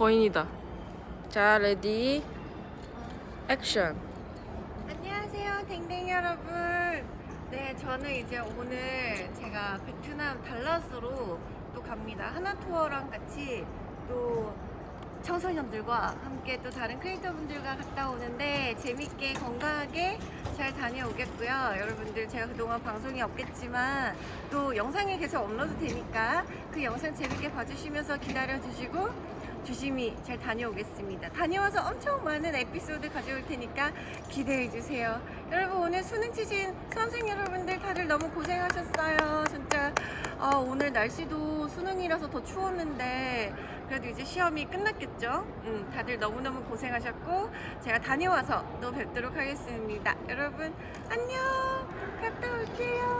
거인이다. 자, ready, action. 안녕하세요 댕댕이 여러분 네 저는 이제 오늘 제가 베트남 달랏으로 또 갑니다 하나투어랑 같이 또 청소년들과 함께 또 다른 크리에이터 분들과 갔다 오는데 재밌게 건강하게 잘 다녀오겠고요 여러분들 제가 그동안 방송이 없겠지만 또 영상이 계속 업로드 되니까 그 영상 재밌게 봐주시면서 기다려주시고 조심히 잘 다녀오겠습니다. 다녀와서 엄청 많은 에피소드 가져올 테니까 기대해 주세요. 여러분 오늘 수능 치신 수험생 여러분들 다들 너무 고생하셨어요. 진짜 아, 오늘 날씨도 수능이라서 더 추웠는데 그래도 이제 시험이 끝났겠죠? 음, 다들 너무너무 고생하셨고 제가 다녀와서 또 뵙도록 하겠습니다. 여러분 안녕. 갔다 올게요.